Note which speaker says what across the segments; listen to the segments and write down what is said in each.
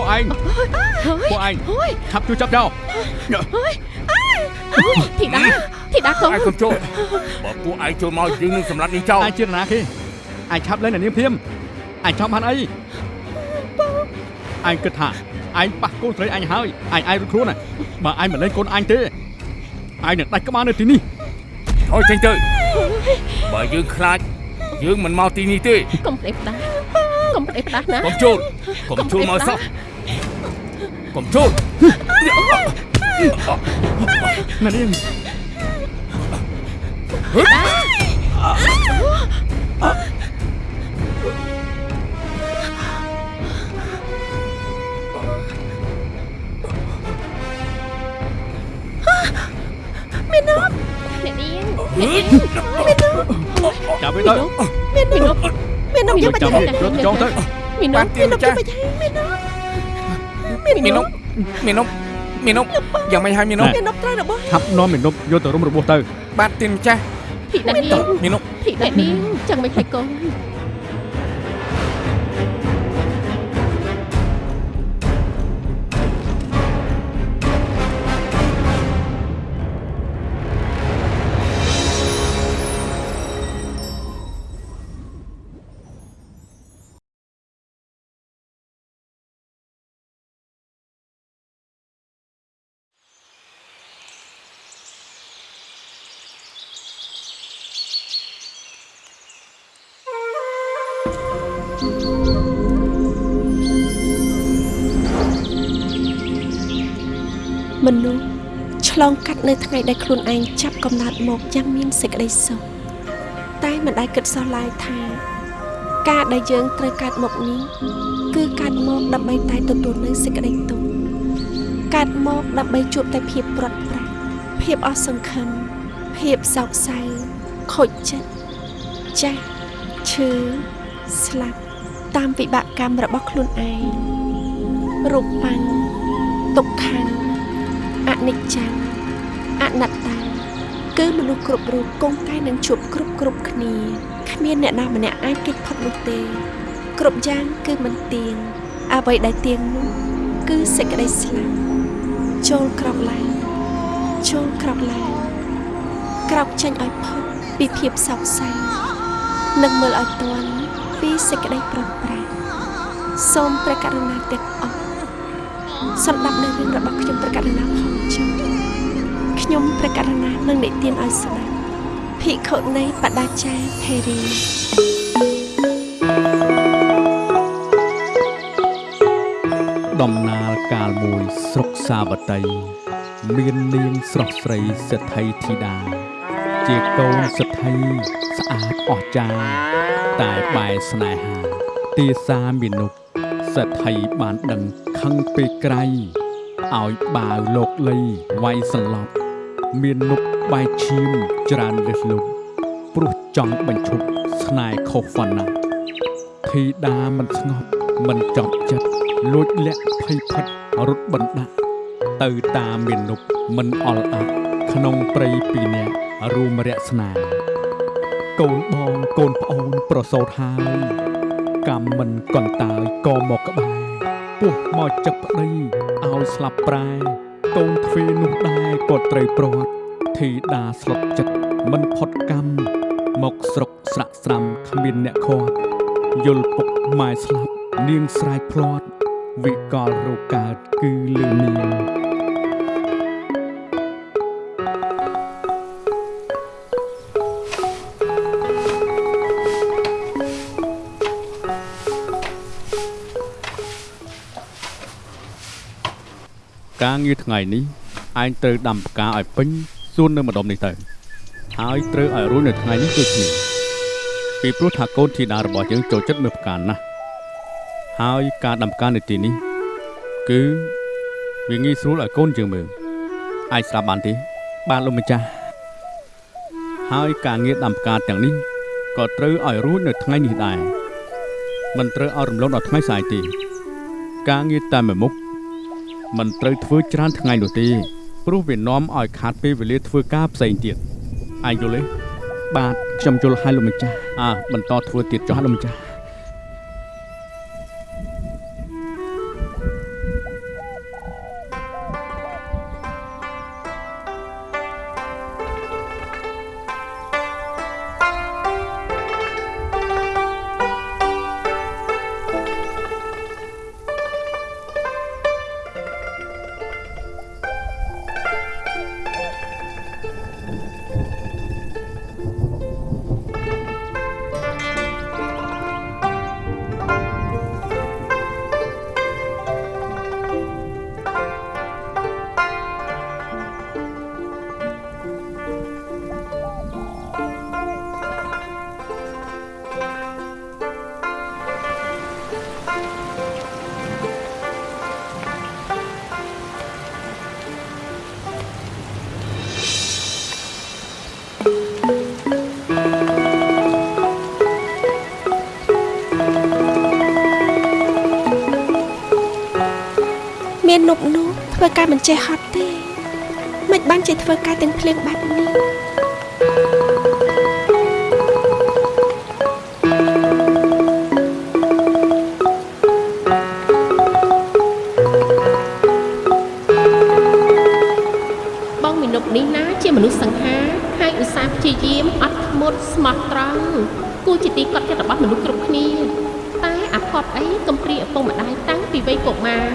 Speaker 1: ពួកឯង
Speaker 2: ហើយ
Speaker 1: ពួកឯង
Speaker 2: ហើយ
Speaker 1: ឆាប់ជួយចាប់ចោល
Speaker 2: ហើយធីតាធីតាកូន
Speaker 3: ឯងកុំចូលបើពួកឯងចូលមកយើងនឹងសម្លាប់នាងចោល
Speaker 1: ឯងជានរណាគេឯងឆាប់ lên អ្នកនាងព្រាមឯងចង់បានអីឯងគិតថាឯងប៉ះកូនស្រីអញហើយឯងឯងរត់ខ្លួនណាបើឯងមិនលេងកូនអញទេឯងនឹងដាច់ក្បាលនៅទីនេះ
Speaker 3: ថយចេញទៅបើយើងខ្លាចយើងមិនមកទីនេះទេ
Speaker 2: កុំផ្ដេសផ្ដាស់កុំផ្ដេសផ្ដាស់ណា
Speaker 3: កុំចូលកុំចូលមកសោះ កុំចូល
Speaker 1: អ្នកនាង
Speaker 2: អ្នកនាងអ្នកនាង
Speaker 1: ចាប់វាទៅ
Speaker 2: មានមីនុប មាននុបយើងបាច់
Speaker 1: ចាប់
Speaker 2: ទៅ
Speaker 1: វាយកចងទៅ
Speaker 2: មីនុបមាននុបយើងបាច់មាននុបមាននុប
Speaker 3: មីនុបមីនុបយ៉ាងមិនឲ្យមីនុប
Speaker 2: មាននុបត្រូវរបស់
Speaker 1: ឆាប់នាំមេនុបយកទៅរុំរបួសទៅ
Speaker 3: បាទទីម្ចាស់
Speaker 2: ធីតានាង
Speaker 3: មីនុប
Speaker 2: ធីតានាងចឹងមិនខ្លាចកូនមនុ ឆ្លងកាត់នៅថ្ងៃដែលខ្លួនឯងចាប់កំណើតមកយ៉ាងមានសេចក្តីសុខតែមិនដែលគិតសោះឡើយថា ការដែលយើងត្រូវកើតមកនេះគឺកើតមកដើម្បីតែទទួលនៅសេចក្តីទុក្ខកើតមកដើម្បីជួបតែភាពព្រាត់ប្រាសភាពអស់សង្ឃឹមភាពសោកសៅខូចចិត្តចាស់ឈឺស្លាប់តាមវិបាកកម្មរបស់ខ្លួនឯងរូបបញ្ញទុក្ខំអនិច្ចំ អនត្តាគឺមនុស្សគ្រប់រូបគង់តែនឹងជួបគ្រប់គ្រប់គ្នាគ្មានអ្នកណាម្នាក់អាចគេចផុតនោះទេ គ្រប់យ៉ាងគឺមិនទៀងអ្វីដែលទៀងនោះគឺសេចក្តីស្លាប់ចូលក្រោកឡើងចូលក្រោកឡើងក្រោកចេញឲ្យផុតពីភាពសោកសៅនិងមើលឲ្យទាន់ពីសេចក្តីប្រត់ប្រាស់សូមព្រះករុណាទាំងអស់សម្ដាប់នៅរឿងរបស់ខ្ញុំព្រះករុណាផងចុះខ្ញុំ ព្រះករុណានឹងនិទានឲ្យស្ដាប់ភិក្ខុនៃបដាចាភេរី
Speaker 1: ដំណើរកាលមួយស្រុកសាវតី មាននាងស្រស់ស្រីសិទ្ធិធីតាជាកូនសិទ្ធិស្អាតអស្ចារ្យតែបែរស្នេហាទាសាមានុសិទ្ធិបានដឹងខឹងពេកក្រៃឲ្យបាវលោកលីវាយសន្លប់ មាននុកបែកឈាមច្រើនលើសលប់ព្រោះចង់បញ្ឈប់ស្នេហ៍ខុសវណ្ណៈធីតាមិនស្ងប់មិនចប់ចិត្តលួចលាក់ភ័យផិតរត់បណ្ដាក់ទៅតាមមាននុកមិនអល់អាក់ក្នុងព្រៃពីរនាក់រួមរក្សនាកូនបងកូនប្អូនប្រសូតហើយកម្មមិនកន្តើយក៏មកក្បែរពោះមកចឹកប្តីឲ្យស្លាប់ប្រែ កូនទ្វេនោះដែរក៏ត្រូវព្រាត់ធីតាស្លុតចិត្តមិនផុតកម្មមកស្រុកស្រាក់ស្រាំគ្មានអ្នកខាត់យល់ពុកម៉ែស្លាប់នាងស្រែកភ្លាត់វិកលរោគកើតគឺលឺនាង ការងារថ្ងៃនេះឯងត្រូវដាំផ្កាឲ្យពេញសួននៅម្ដុំនេះទៅហើយត្រូវឲ្យរួចនៅថ្ងៃនេះដូចគ្នាពីព្រោះថាកូនធីតារបស់យើងចូលចិត្តមើលផ្កាណាស់ហើយការដាំផ្កានៅទីនេះ គឺវាងាយស្រួលឲ្យកូនយើងមើលអាចស្ដាប់បានទេបាទលោកម្ចាស់ហើយការងារដាំផ្កាទាំងនេះក៏ត្រូវឲ្យរួចនៅថ្ងៃនេះដែរមិនត្រូវឲ្យរំលងដល់ថ្ងៃស្អែកទេ ការងារតែមួយមុខ មិនត្រូវធ្វើច្រើនថ្ងៃនោះទេព្រោះវានាំឲ្យខាតពេលវេលាធ្វើការផ្សេងទៀតឯងយល់ទេបាទខ្ញុំយល់ហើយលោកម្ចាស់អើបន្តធ្វើទៀតចុះលោកម្ចាស់
Speaker 2: ការមិនចេះហត់ទេមិនបានចេះធ្វើការទាំងភ្លៀងបែបនេះ
Speaker 4: បងមីនុបនេះណាជាមនុស្សសង្ហាហើយឧស្សាហ៍ព្យាយាមអត់ធ្មត់ស្មោះត្រង់គួរជាទីកត់ចិត្តរបស់មនុស្សគ្រប់គ្នា តែអាផតអីកំព្រាឪពុកម្ដាយតាំងពីវ័យកុមារ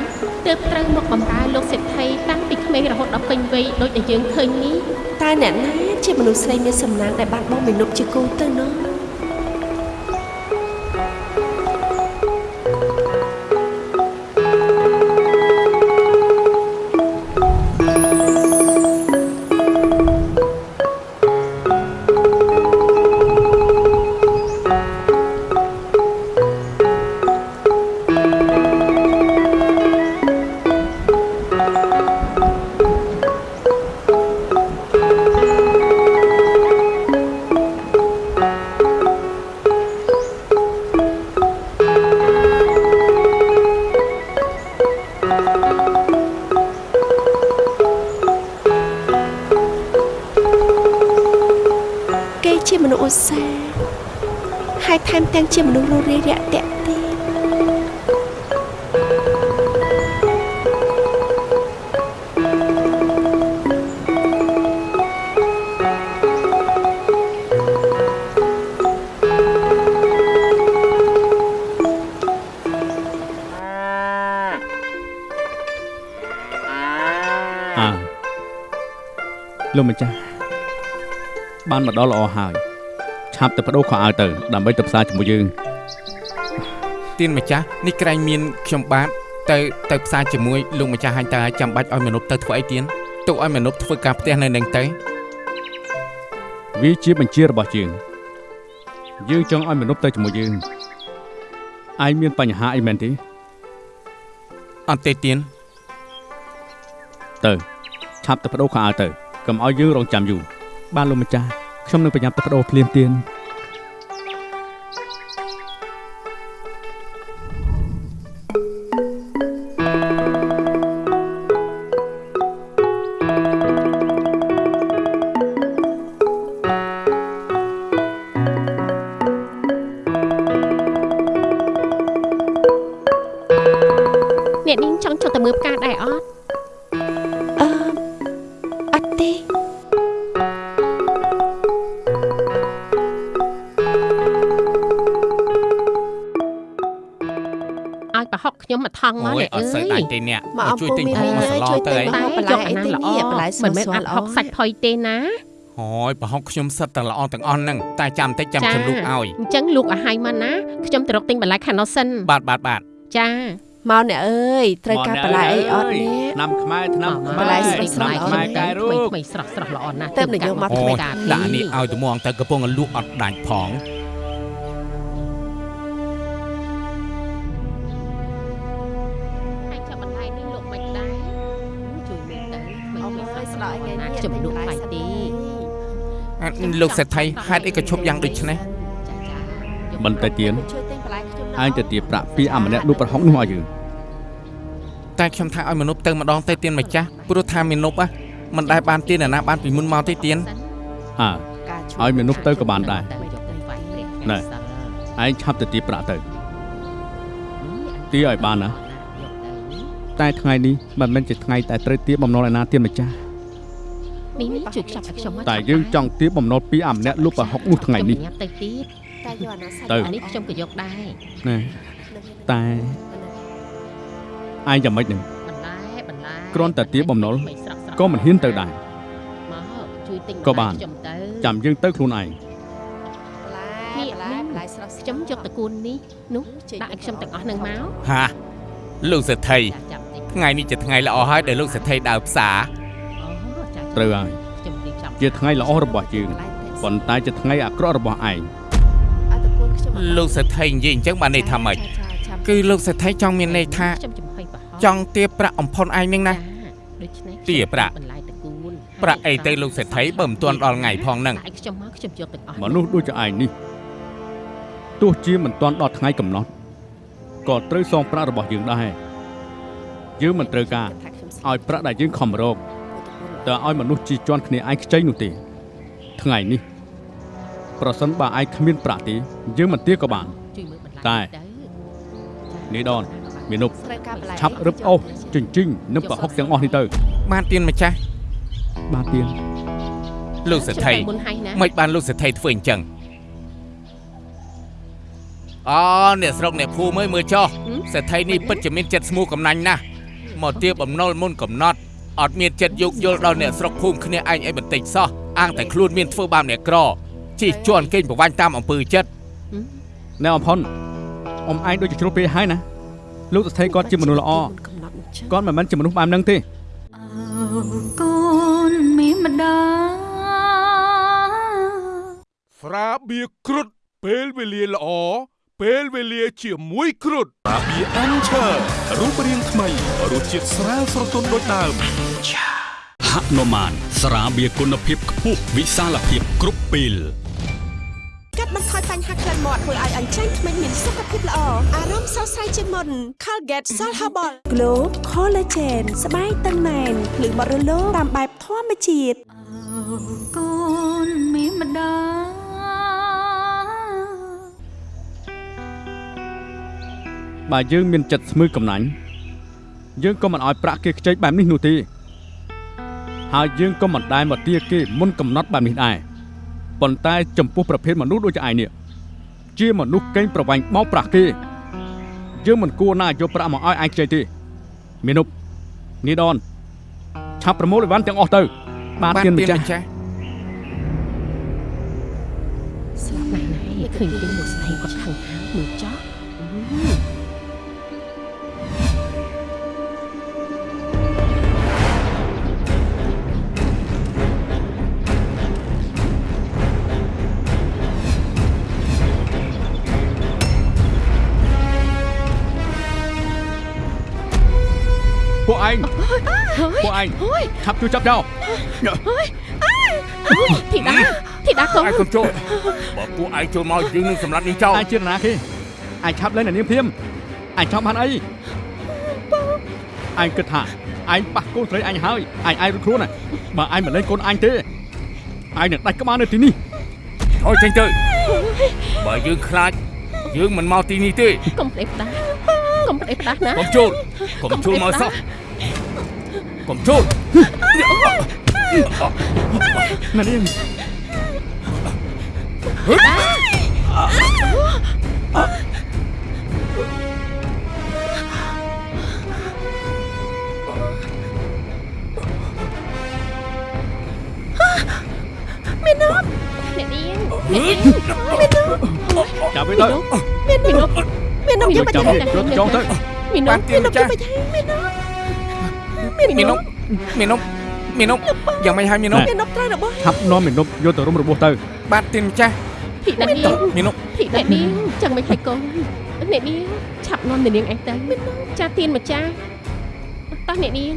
Speaker 4: ទើបត្រូវមកបម្រើលោកសេដ្ឋីតាំងពីក្មេងរហូតដល់ពេញវ័យដូចដែលយើងឃើញនេះ
Speaker 2: តែអ្នកណាជាមនុស្សស្រីមានសំណាងដែលបានបងមីនុបជាគូទៅនោះ ឧស្សាហ៍ហើយថែមទាំងជាមនុស្សរស់រាយរាក់ទាក់ទៀត
Speaker 1: អើលោកម្ចាស់បានមកដល់ល្អហើយ ឆាប់ទៅបដូរខោអាវទៅដើម្បីទៅផ្សារជាមួយយើង
Speaker 3: ទៀនម្ចាស់នេះក្រែងមានខ្ញុំបាទទៅទៅផ្សារជាមួយលោកម្ចាស់ហាញ់តើចាំបាច់ឲ្យមនុស្សទៅធ្វើអីទៀនទុកឲ្យមនុស្សធ្វើការផ្ទះនៅនឹងទៅ
Speaker 1: វាជាបញ្ជារបស់យើងយើងចង់ឲ្យមនុស្សទៅជាមួយយើងឯងមានបញ្ហាអីមែនទេ
Speaker 3: អត់ទេទៀន
Speaker 1: ទៅឆាប់ទៅបដូរខោអាវទៅកុំឲ្យយើងរងចាំយូរបានលោកម្ចាស់ ខ្ញុំនឹងប្រញាប់ទៅបដូរភ្លាមទៀន
Speaker 4: អ្នកនាងចង់ចុះទៅមើលផ្កាដែរអត់ ងមក
Speaker 3: អូយ
Speaker 4: អ្នក
Speaker 3: អ
Speaker 4: អើ
Speaker 3: ត់សូវ
Speaker 4: យ
Speaker 3: ដាច់ទេអ្នក
Speaker 2: មក
Speaker 3: មកជួយទិញ
Speaker 2: អំពូ
Speaker 3: ប្រហុក
Speaker 2: មី
Speaker 3: មកសឡ
Speaker 2: ជួយ
Speaker 3: ទៅ
Speaker 2: ទិ
Speaker 3: អី
Speaker 2: ញ
Speaker 4: តែ
Speaker 2: បន្លែ
Speaker 4: យកអាហ្នឹងល្អ
Speaker 2: បន្លែស្រួល
Speaker 4: មិនមែន
Speaker 2: ស្រួ
Speaker 4: អ
Speaker 2: ល
Speaker 4: ត់
Speaker 2: ល្អ
Speaker 4: ហុកសាច់ផុយទេណា
Speaker 3: ហើយប្រហុកខ្ញុំសិតតែល្អទាំងអស់ហ្នឹងតែចាំតិចចាំខ្ញុំលូកឲ្យ
Speaker 4: អញ្ចឹងលូកឲ្យហើយមកណាខ្ញុំទៅរកទិញបន្លែខាងនោះសិន
Speaker 3: បាទបាទបាទ
Speaker 4: ចា
Speaker 2: មកអ្នកអើយត្រូវការបន្លែអីអត់នេះ
Speaker 1: ឆ្នាំខ្មែរឆ្នាំ
Speaker 4: មក
Speaker 1: ខ្មែរ
Speaker 2: បន្លែស្រស់ៗ
Speaker 1: ឆ្នាំខ្មែរកែរូប
Speaker 4: ថ្មីស្រស់ស្រស់ល្អណាស់
Speaker 2: ទៅនិយមមក
Speaker 3: អូ
Speaker 2: ថ្មី
Speaker 3: យដាក់នេះឲ្យត្មងទៅកំពុងតែលក់អត់ដាច់ផង
Speaker 4: លោកសេ
Speaker 2: ដ្ឋី
Speaker 3: ហេតុអីក៏ឈប់យ៉ាងដូចនេះ
Speaker 4: ចាចា
Speaker 1: បន្តិចទៀត
Speaker 2: ជួយទិញបន្លែខ្ញុំ
Speaker 1: ឯងទៅទាបប្រាក់ពីអាម្នាក់លក់ប្រហុកនោះឲ្យយើង
Speaker 3: តែខ្ញុំថាឲ្យមនុស្សទៅម្ដងទៅទៀនម្ចាស់ព្រោះថាមនុស្ស á មិនដែលបានទៀនណាបានពីមុនមកទេទៀន
Speaker 1: អើឲ្យមនុស្សទៅក៏បានដែរ
Speaker 4: តែយកទៅវាយព្រះ
Speaker 1: ណែឯងឆាប់ទៅទាបប្រាក់ទៅទាឲ្យបានណាតែថ្ងៃនេះមិនមែនជាថ្ងៃតែត្រូវទាបបំណុលឯណាទៀនម្ចាស់
Speaker 4: នេះនេះជួយខ្ចប់ឲ្យខ្ញុំមក
Speaker 1: តែយើងចង់ទាបបំណុលពីអាម្នាក់លក់ប្រហុកនោះថ្ងៃនេះ
Speaker 4: ខ្ញុំញ៉ាំទៅទៀត
Speaker 2: តែយកអាណាសាច់
Speaker 1: ទៅ
Speaker 4: អានេះខ្ញុំក៏យកដែរ
Speaker 1: ណាតែឯងយ៉ាងម៉េចនឹង
Speaker 4: បន្លែបន្លែ
Speaker 1: គ្រាន់តែទាបបំណុល
Speaker 4: ថ្មីស្រស់ស្រស់
Speaker 1: ក៏មិនហ៊ានទៅដែរ
Speaker 4: មកជួយទិញ
Speaker 1: ក៏បាន
Speaker 4: ខ្ញុំទៅ
Speaker 1: ចាំយើងទៅខ្លួនឯង
Speaker 2: បន្លែបន្លែបន្លែស្រស់ៗ
Speaker 4: ខ្ញុំយកតកូននេះនោះដាក់ឲ្យខ្ញុំទាំងអស់នឹងមក
Speaker 3: ហាលោកសេដ្ឋី
Speaker 4: ចាចាំតិច
Speaker 3: ថ្ងៃនេះជាថ្ងៃល្អហើយដែលលោកសេដ្ឋីដើរផ្សារ
Speaker 4: អូចាចា
Speaker 1: ត្រូវហើយ
Speaker 4: ខ្ញុំរៀបចំ
Speaker 1: ជាថ្ងៃល្អរបស់យើងប៉ុន្តែជាថ្ងៃអាក្រក់របស់ឯង
Speaker 3: លោកសេដ្ឋីនិយាយអញ្ចឹងបានន័យថាម៉េចគឺលោកសេដ្ឋីចង់មានន័យថា
Speaker 4: ខ្ញុំចំហុយប្រហុក
Speaker 3: ចង់ទាបប្រាក់អំផុនឯងនឹងណា
Speaker 4: ចាដូច្នេះ
Speaker 3: ទាប្រាក់
Speaker 4: បន្លែតកូន
Speaker 3: ប្រាក់អីទៅលោកសេដ្ឋីបើមិនទាន់ដល់ថ្ងៃផងហ្នឹង
Speaker 4: តែខ្ញុំមកខ្ញុំយកទាំងអស់
Speaker 1: មនុស្សដូចជាឯងនេះទោះជាមិនទាន់ដល់ថ្ងៃកំណត់ក៏ត្រូវសងប្រាក់របស់យើងដែរយើងមិនត្រូវការឲ្យប្រាក់ដែលយើងខំរក តើឲ្យមនុស្សជីជាន់គ្នាឯងខ្ចីនោះទេ ថ្ងៃនេះ ប្រសិនបើឯងគ្មានប្រាក់ទេយើងមិនទាក៏បាន
Speaker 4: ជួយមើលបន្លាយ
Speaker 1: តែ
Speaker 4: ទៅ
Speaker 1: នេះដនមានុប
Speaker 2: ត្រូវការបន្លែ
Speaker 1: ឆាប់រឹបអូសជញ្ជីងនិងប្រហុកទាំងអស់នេះទៅ
Speaker 3: បានទៀនម្ចាស់
Speaker 1: បាទទៀន
Speaker 3: លោកសេដ្ឋី
Speaker 4: មុនហើយណា
Speaker 3: មិនបានលោកសេដ្ឋីធ្វើអញ្ចឹងអូអ្នកស្រុកអ្នកភូមិអើយមើលចុះសេដ្ឋីនេះពិតជាមានចិត្តស្មោះកំណាញ់ណាស់មកទៀបបំណុលមុនកំណត់ អត់មានចិត្តយោគយល់ដល់អ្នកស្រុកភូមិគ្នាឯងអីបន្តិចសោះអាងតែខ្លួនមានធ្វើបាបអ្នកក្រជិះជន់កេងប្រវាញ់តាមអំពើចិត្ត
Speaker 1: ណែអំផុនអ៊ំឯងដូចជាជ្រុលពេកហើយណាលោកសទ្ធីគាត់ជាមនុស្សល្អ
Speaker 2: កំណត់នោះចឹង
Speaker 1: គាត់មិនមែនជាមនុស្សបែបហ្នឹងទេ
Speaker 5: កូនមានម្ដាយ
Speaker 6: ស្រាបៀរគ្រុតពេលវេលាល្អ ពេលវេលាជាមួយគ្រុតស្រាបៀរអានឆើរូបរាងថ្មីរសជាតិស្រាលស្រទន់ដូចដើម
Speaker 7: ហនុមានស្រាបៀរគុណភាពខ្ពស់វិសាលភាពគ្រប់ពេល
Speaker 2: កាត់បន្ថយបញ្ហាក្លិនមាត់ធ្វើឲ្យអញ្ចឹងធ្មេញមានសុខភាពល្អអារម្មណ៍ស្រស់ស្រាយជាងមុន Colgate Salt Herbal Glow Collagen ស្បែកតឹងណែនភ្លឺបរិលោតាមបែបធម្មជាតិ
Speaker 5: កូនមានម្ដាយ
Speaker 1: បើយើងមានចិត្តស្មឺកំណាញ់យើងក៏មិនអោយប្រាក់គេខ្ចីបែបនេះនោះទេហើយយើងក៏មិនដែលមកទាគេមុនកំណត់បែបនេះដែរប៉ុន្តែចំពោះប្រភេទមនុស្សដូចឯងនេះជាមនុស្សកេងប្រវ័ញ្ចបោកប្រាស់គេយើងមិនគួរណាយកប្រាក់មកឲ្យឯងខ្ចីទេមានុបនេះដនឆាប់ប្រមូលអីវ៉ាន់ទាំងអស់ទៅ បាទ
Speaker 3: បាន
Speaker 1: ទៀនម្ទៀ
Speaker 3: ន
Speaker 1: ចាស់
Speaker 3: ម្ចាស់
Speaker 4: ស្លាប់ណាស់ណាស់ឃើញពេលលោកស្រីគាត់ខឹងហាមើលចោះ
Speaker 1: ឯងពួកឯងឆាប់ជួយចាប់ចោល
Speaker 4: ធីតាធីតាកូន
Speaker 3: ឯងកុំចូលបើពួកឯងចូលមកយើងនឹងសម្លាប់នាងចោល
Speaker 1: ឯងជានរណាគេឯងឆាប់លេងនៅនាងព្រាមឯងចង់បានអីឯងគិតថាឯងប៉ះកូនស្រីអញហើយឯងឯងរត់ខ្លួនណាបើឯងមិនលេងកូនអញទេឯងនឹងដាច់ក្បាលនៅទីនេះ
Speaker 3: អោយចេញទៅបើយើងខ្លាចយើងមិនមកទីនេះទេ
Speaker 4: កុំផ្ដេសផ្ដាស់កុំផ្ដេសផ្ដាស់ណា
Speaker 3: កុំចូលកុំចូលមកសោះ កុំចូល
Speaker 1: ណានាង
Speaker 4: អ្នកនាងអ្នកនាង
Speaker 1: ចាប់វាទៅ
Speaker 4: មានមីនុប
Speaker 2: មាននំ
Speaker 1: យើ
Speaker 2: យើង
Speaker 1: ង
Speaker 2: បាច់
Speaker 1: ចាប់វាយកចងទៅ
Speaker 4: មីនុ
Speaker 3: បា
Speaker 4: ប
Speaker 3: នទៀនម្ចាស់
Speaker 2: មាន
Speaker 3: មីនុបមីនុបមីនុបយ៉ាងម៉េចហើយមីនុប
Speaker 2: មាននំត្រូវរបស់
Speaker 1: ឆាប់នាំមេនុបយកទៅរុំរបួសទៅ
Speaker 3: បាទទៀនម្ចាស់
Speaker 4: ធីតានាង
Speaker 3: មីនុប
Speaker 4: ធីតានាងចឹងមិនហើយកូនអ្នកនាងឆាប់នាំអ្នកនាងឯងទៅចាទៀនម្ចាស់តោះអ្នកនាង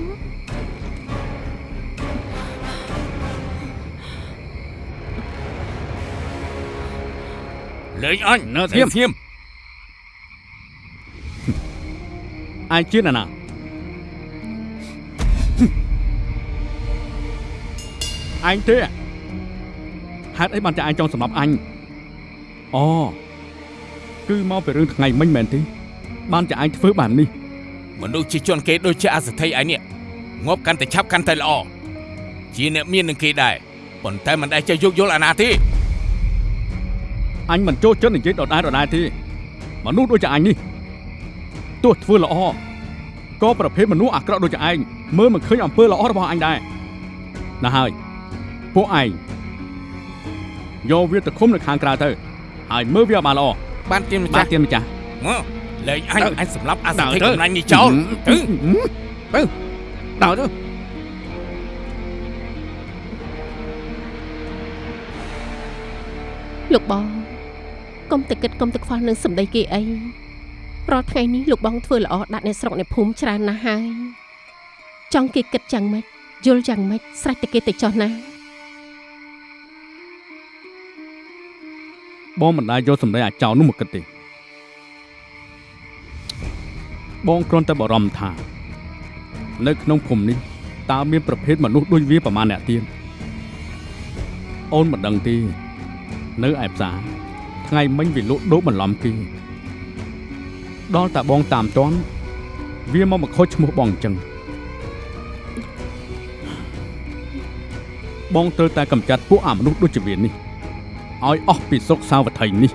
Speaker 3: លេងអញ
Speaker 1: នៅស្ងៀម
Speaker 3: ស្ងៀម
Speaker 1: ឯងជានរណា ឯងទេហេតុអីបានតែឯងចង់សម្លាប់អញអូគឺមកពីរឿងថ្ងៃមិញមែនទេបានតែឯងធ្វើបែបនេះ
Speaker 3: មនុស្សជាជនគេដូចជាអសទ្ធិឯនេះងាប់កាន់តែឆាប់កាន់តែល្អជាអ្នកមាននឹងគេដែរប៉ុន្តែមិនដែលចេះយោគយល់អាណាទេ
Speaker 1: អញមិនចូលចិត្តនិយាយដដែលដដែលទេមនុស្សដូចជាអញនេះទោះធ្វើល្អក៏ប្រភេទមនុស្សអាក្រក់ដូចជាឯងមើលមិនឃើញអំពើល្អរបស់អញដែរណាស់ហើយ ពួកឯងយកវាទៅឃុំនៅខាងក្រៅទៅហើយមើលវាឲ្យបានល្អ
Speaker 3: បានទៀនម្បាចា
Speaker 1: ទ
Speaker 3: ស់
Speaker 1: ទៀនម្ចាស់
Speaker 3: មកលេងអញ
Speaker 1: ទៅ
Speaker 3: អញសម្លាប់អស
Speaker 1: ដើរ
Speaker 3: ទ្ធិ
Speaker 1: ទៅ
Speaker 3: កំណាញ់នេះចោលទៅ
Speaker 1: ទៅដើរទៅ
Speaker 4: លោកបងកុំតែគិតកុំតែខ្វល់នឹងសម្ដីគេអីរាល់ថ្ងៃនេះលោកបងធ្វើល្អដាក់អ្នកស្រុកអ្នកភូមិច្រើនណាស់ហើយចង់គេគិតយ៉ាងម៉េចយល់យ៉ាងម៉េចស្រេចតែគេទៅចោះណា
Speaker 1: បងមិនដែលយកសម្ដីអាចោលនោះមកគិតទេបងគ្រាន់តែបារម្ភថានៅក្នុងភូមិនេះតើមានប្រភេទមនុស្សដូចវាប្រមាណអ្នកទៀតអូនមិនដឹងទេនៅឯផ្សារថ្ងៃមិញវាលក់ដូរបន្លំគេដល់តាបងតាមតន់វាមកមកខូចឈ្មោះបងអញ្ចឹងបងត្រូវតែកម្ចាត់ពួកអាមនុស្សដូចជាវានេះ ឲ្យអស់ពីស្រុកសាវត្ថីនេះ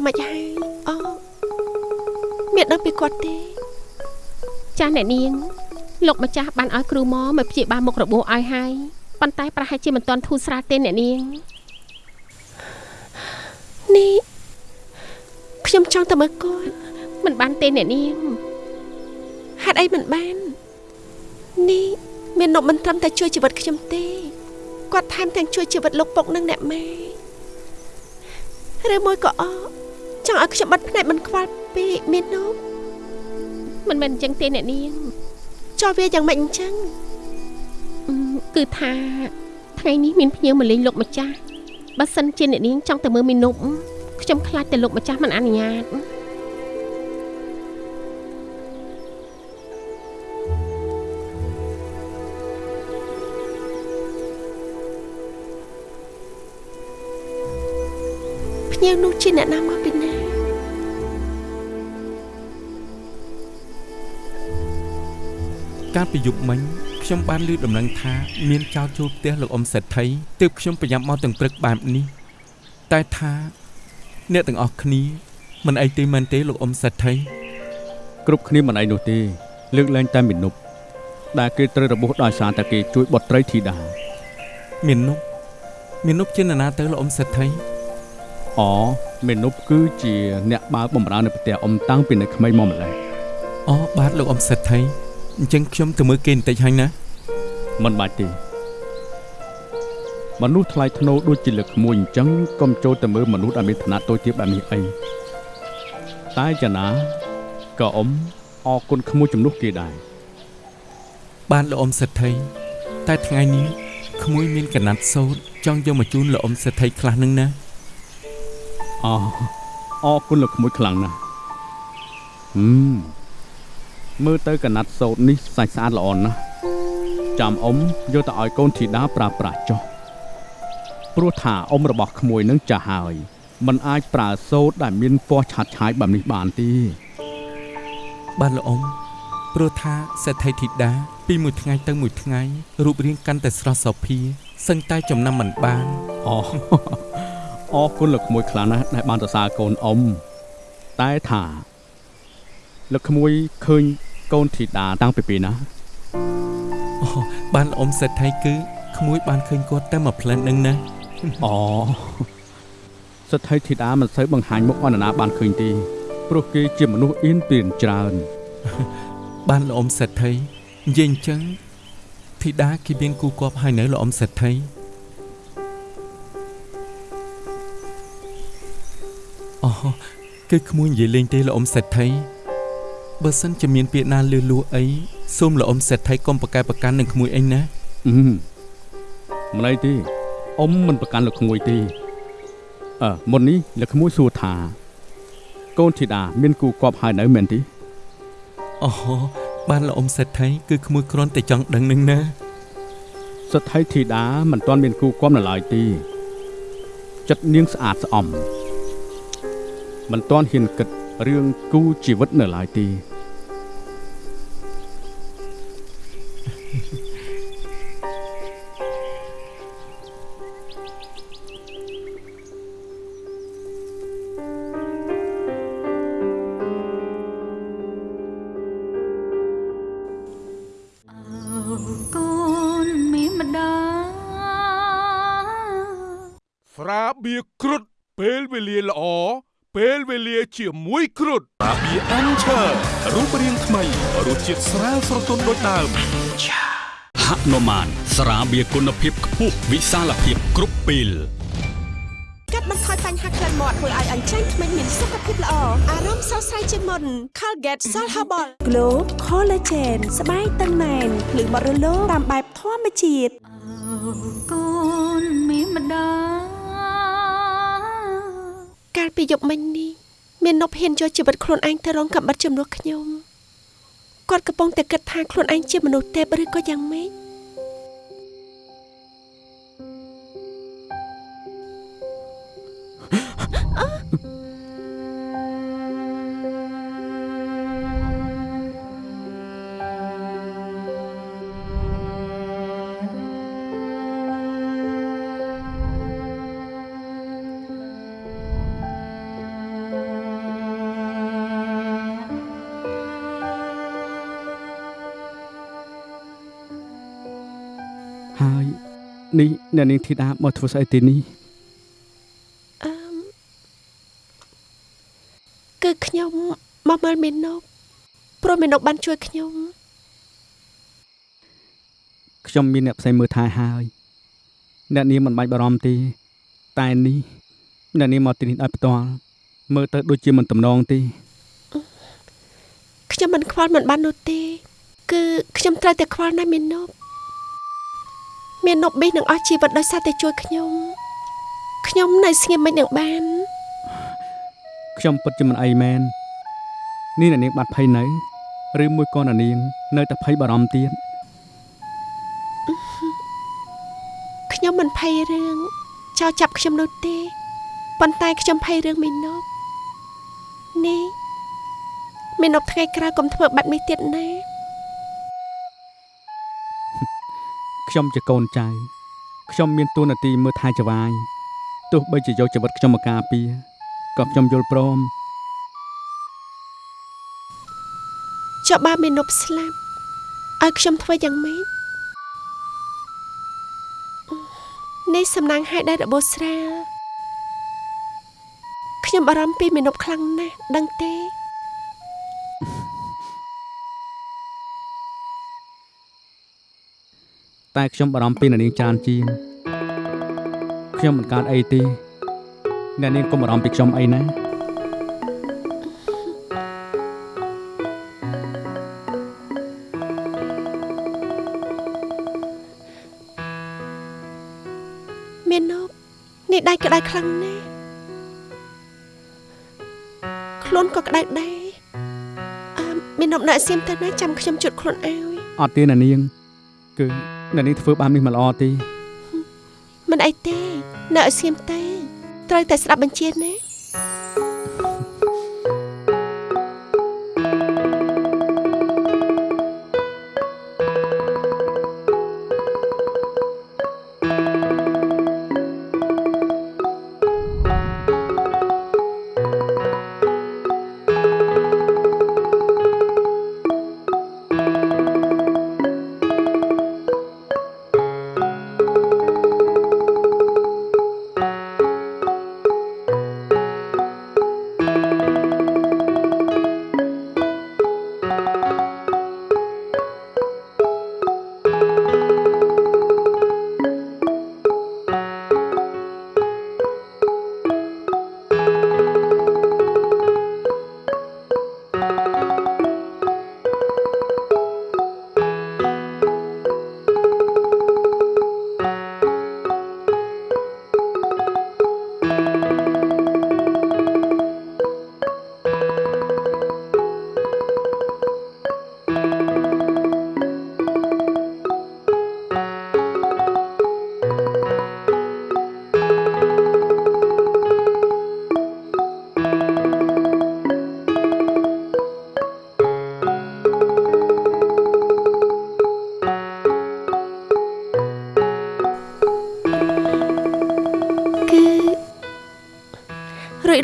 Speaker 2: យ៉ាងម៉េចហើយអូមានដឹងពីគាត់ទេ
Speaker 4: ចាស់អ្នកនាង លោកម្ចាស់បានឲ្យគ្រូមកមកព្យាបាលមុខរបួសឲ្យហើយប៉ុន្តែប្រហែលជាមិនទាន់ធូរស្រាលទេអ្នកនាង
Speaker 2: នេះខ្ញុំចង់ទៅមើលគាត់
Speaker 4: មិនបានទេអ្នកនាង
Speaker 2: ហេតុអីមិនបាននេះមាននប់មិនត្រឹមតែជួយជីវិតខ្ញុំទេគាត់ថែមទាំងជួយជីវិតលោកពុកនិងអ្នកម៉ែឬមួយក៏អ ចង់ឲ្យខ្ញុំបាត់ភ្នែកមិនខ្វល់ពេកមាននប់
Speaker 4: មិនមែនអញ្ចឹងទេអ្នកនាង
Speaker 2: ចោះវាយ៉ាងម៉េចអញ្ចឹង
Speaker 4: អឺគឺថាថ្ងៃនេះមានភ្ញៀវមកលេងលោកម្ចាស់បើសិនជាអ្នកនាងចង់ទៅមើលមីនុបខ្ញុំខ្លាចតែលោកម្ចាស់មិនអនុញ្ញាត
Speaker 2: ភ្ញៀវនោះជាអ្នកណាមក
Speaker 3: កាលពីយប់មិញខ្ញុំបានឮដំណឹងថាមានចោរចូលផ្ទះលោកអ៊ំសេដ្ឋីទើបខ្ញុំប្រញាប់មកទាំងព្រឹកបែបនេះតែថាអ្នកទាំងអស់គ្នាមិនអីទេមែនទេលោកអ៊ំសេដ្ឋី
Speaker 1: គ្រប់គ្នាមិនឯនោះទេលើកលែងតែមានុបដែលគេត្រូវរបួសដោយសារតែគេជួយបុត្រីធីតា
Speaker 3: មាននុបមាននុបជានរណាទៅលោកអ៊ំសេដ្ឋី
Speaker 1: អូមានុបគឺជាអ្នកបើកបំរើនៅផ្ទះអ៊ំតាំងពីនៅក្មេងមកម្ល៉េះ
Speaker 3: អូបាទលោកអ៊ំសេដ្ឋី អញ្ចឹងខ្ញុំទៅមើលគេបន្តិចហើយណា
Speaker 1: មិនបាច់ទេមនុស្សថ្លៃថ្នូរដូចជាលើកក្មួយអញ្ចឹងកុំចូលទៅមើលមនុស្សដែលមានឋានៈតូចទាបបែបនេះអីតែចំណាក៏អ៊ំអរគុណក្មួយជំនួសគេដែរ
Speaker 3: បាទលោកអ៊ំសេដ្ឋីតែថ្ងៃនេះក្មួយមានកណាត់សូត្រចង់យកមកជូនលោកអ៊ំសេដ្ឋីខ្លះនឹងណា
Speaker 1: អរអរគុណលោកក្មួយខ្លាំងណាស់ហឹម មើលទៅកណាត់សូត្រនេះសាច់ស្អាតល្អណាស់ចាំអ៊ំយកទៅឲ្យកូនធីតាប្រើប្រាស់ចុះព្រោះថាអ៊ំរបស់ក្មួយនឹងចាស់ហើយมันអាចប្រើសូត្រដែលមានពណ៌ឆាត់ឆាយបែបនេះបានទេ
Speaker 3: បាទលោកអ៊ំព្រោះថាសេដ្ឋីធីតាពីមួយថ្ងៃទៅមួយថ្ងៃរូបរាងកាន់តែស្រស់សោភាសឹងតែចំណាំមិនបាន
Speaker 1: អូអរគុណលោកក្មួយខ្លាំងណាស់ដែលបានសរសើរកូនអ៊ំតែថាលោកក្មួយឃើញ កូនធីតាតាំងពីពេលណា
Speaker 3: អូបានលោកអ៊ំសេដ្ឋីគឺក្មួយបានឃើញគាត់តែមួយផ្លែននឹងណា
Speaker 1: អូសទ្ធិធីតាមិនសូវបង្ហាញមុខអនរណាបានឃើញទេព្រោះគេជាមនុស្សអៀនពៀនច្រើន
Speaker 3: បានលោកអ៊ំសេដ្ឋីនិយាយអញ្ចឹងធីតាគេមានគូគប់ហើយនៅលោកអ៊ំសេដ្ឋីអូគឺក្មួយនិយាយលេងទេលោកអ៊ំសេដ្ឋី បើសិនជាមានពាក្យណាលឺលួអីសូមលោកអ៊ំសេដ្ឋីកុំប្រកែកប្រកាន់នឹងក្មួយអីណា
Speaker 1: អឺមិនអីទេអ៊ំមិនប្រកាន់លោកក្មួយទេអើមុននេះលោកក្មួយសួរថាកកូនធីតាមានគូគប់ហើយនៅមែនទេ
Speaker 8: អូបានលោកអ៊ំសេដ្ឋីគឺក្មួយគ្រាន់តែចង់ដឹងនឹងណា
Speaker 1: សទ្ធិធីតាមិនទាន់មានគូគប់នៅឡើយទេចិត្តនាងស្អាតស្អំមិនទាន់ហ៊ានគិត រឿងគូជីវិតនៅឡើយទេ
Speaker 6: ពេលវេលាជាមួយគ្រុតស្រាបៀរអាន់ឆើរូបរាងថ្មីរសជាតិស្រាលស្រទន់ដូចដើម
Speaker 7: ហនុមានស្រាបៀរគុណភាពខ្ពស់វិសាលភាពគ្រប់ពេល
Speaker 2: កាត់បន្ថយបញ្ហាក្លិនមាត់ធ្វើឲ្យអញ្ចឹងធ្មេញមានសុខភាពល្អអារម្មណ៍ស្រស់ស្រាយជាងមុន Colgate Salt Herbal Glow Collagen ស្បែកតឹងណែនភ្លឺបរិលោតាមបែបធម្មជាតិ
Speaker 5: កូនមានម្ដា
Speaker 2: កាលពីយប់មិញនេះមាននប់ហ៊ានយកជីវិតខ្លួនឯងទៅរងកំបិតជំនួសខ្ញុំគាត់កំពុងតែគិតថាខ្លួនឯងជាមនុស្សទេពឬក៏យ៉ាងម៉េច
Speaker 1: អ្នកនាងធីតាមកធ្វើស្អីទីនេះ
Speaker 2: អឺមគឺខ្ញុំមកមើលមេនប់ព្រោះមេនប់បានជួយខ្ញុំ
Speaker 1: ខ្ញុំមានអ្នកផ្សេងមើលថែហើយអ្នកនាងមិនបាច់បារម្ភទេតែនេះអ្នកនាងមកទីនេះដោយផ្ទាល់មើលទៅដូចជាមិនតំណងទេ
Speaker 2: ខ្ញុំមិនខ្វល់មិនបាននោះទេ គឺខ្ញុំត្រូវតែខ្វល់ណាស់មេនប់ មេនប់បេះនឹងអស់ជីវិតដោយសារតែជួយខ្ញុំខ្ញុំនៅស្ងៀមមិននឹងបាន
Speaker 1: ខ្ញុំពិតជាមិនអីមែននេះអ្នកនាងបាត់ភ័យនៅឬមួយក៏អ្នកនាងនៅតែភ័យបារម្ភទៀត
Speaker 2: ខ្ញុំមិនភ័យរឿងចោលចាប់ខ្ញុំនោះទេប៉ុន្តែខ្ញុំភ័យរឿងមេនប់នេះមេនប់ថ្ងៃក្រោយកុំធ្វើបាត់នេះទៀតណា
Speaker 1: ខ្ញុំជាកូនចៅខ្ញុំមានទួនាទីមើលថែចវាយទោះបីជាយកជីវិតខ្ញុំមកការពារក៏ខ្ញុំយល់ព្រម
Speaker 2: ចុះបើមេនប់ស្លាប់ឲ្យខ្ញុំធ្វើយ៉ាងម៉េចនេះសំណាងហេតុដែររបូរស្រាលខ្ញុំបារម្ភពីមេនប់ខ្លាំងណាស់ដឹងទេ
Speaker 1: តែខ្ញុំបារម្ភពីអ្នកនាងច្រើនជាងខ្ញុំមិនកើតអីទេអ្នកនាងកុំបារម្ភពីខ្ញុំអីណា
Speaker 2: មេនប់នេះដៃក្តៅខ្លាំងណាស់ខ្លួនក៏ក្តៅដែរអឺមេនប់នៅអសៀមទៅណាចាំខ្ញុំជូតខ្លួនឲ្យ
Speaker 1: អត់ទេអ្នកនាងគឺ អ្នកនាងធ្វើបាននេះមិនល្អទេ
Speaker 2: មិនអីទេ នៅអសៀមទេត្រូវតែស្ដាប់បញ្ជាណា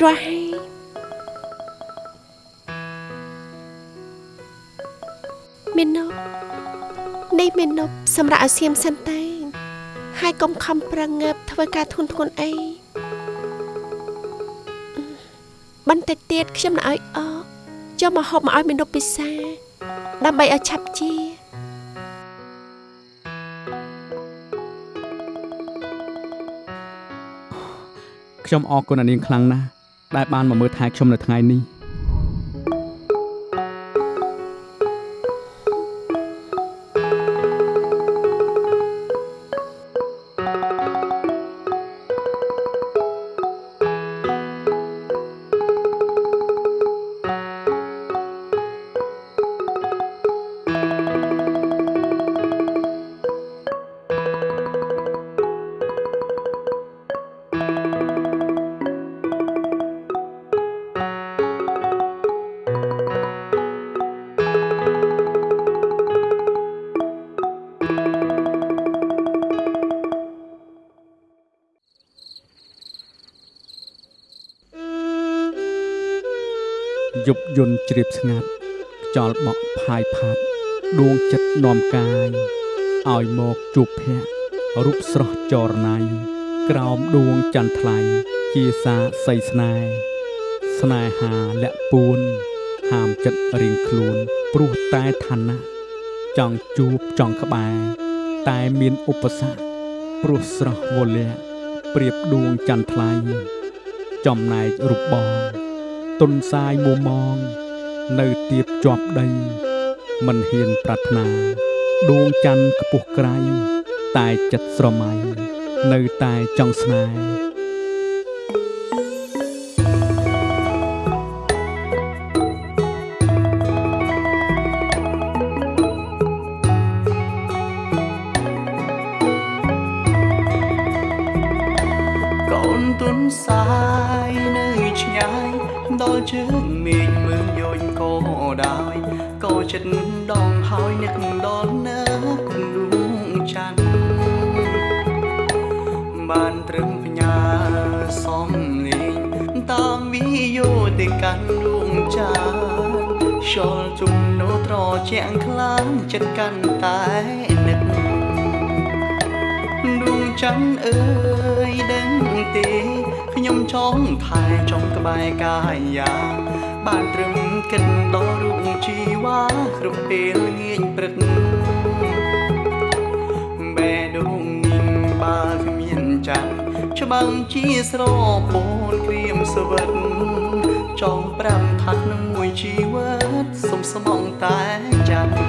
Speaker 2: រាល់ហើយមេនុបនេះមេនុបសម្រាប់ឲ្យសៀមសិនតែហើយកុំខំប្រឹងងើបធ្វើការធុនធ្ងន់អីបន្តិចទៀតខ្ញុំនឹងឲ្យអកចូលមកហូបមកឲ្យមេនុបពិសាដើម្បីឲ្យឆាប់ជា
Speaker 1: ខ្ញុំអរគុណអានាងខ្លាំងណាស់ ដែលបានមកមើលថែខ្ញុំនៅថ្ងៃនេះ ជ្រាបស្ងាត់ខ្យល់បក់ផាយផាត់ដួងចិត្តនាំកាយឲ្យមកជួបភ័ក្ររូបស្រស់ចរណៃក្រោមដួងចន្ទថ្លៃជាសាស័យស្នេហ៍ស្នេហាលាក់ពួន ហាមចិត្តរៀងខ្លួនព្រោះតែឋានៈចង់ជួបចង់ក្បែរតែមានឧបសគ្គព្រោះស្រស់វលៈប្រៀបដួងចន្ទថ្លៃចំណែករូបបងទុនសាយមួមង នៅទៀបជាប់ដីមិនហ៊ានប្រាថ្នាដួងច័ន្ទខ្ពស់ក្រៃតែចិត្តស្រមៃនៅតែចង់ស្នេហ៍
Speaker 9: កូនទុនសាយនៅឆ្ងាយដល់ជើងមេ ចិត្តដងហើយនឹកដល់នៅគំដួងច័ន្ទបានត្រឹមផ្ញើសំលេងតាមវិយោទៅកាន់ដួងច័ន្ទខ្យល់ជុំនោត្រជាក់ខ្លាំងចិត្តកាន់តែនឹកដួងច័ន្ទអើយដឹងទេខ្ញុំចង់ថែចង់ក្បែរកាយា បានត្រឹមគិតដល់រូបជីវ៉ាគ្រប់ពេលងាយព្រឹកបែដួងញញបើគ្មានច័ន្ទច្បាំងជាស្រពូនក្រៀមសវិតចង់ប្រាំថាត់នឹងមួយជីវិតសុំស្មងតែច័ន្ទ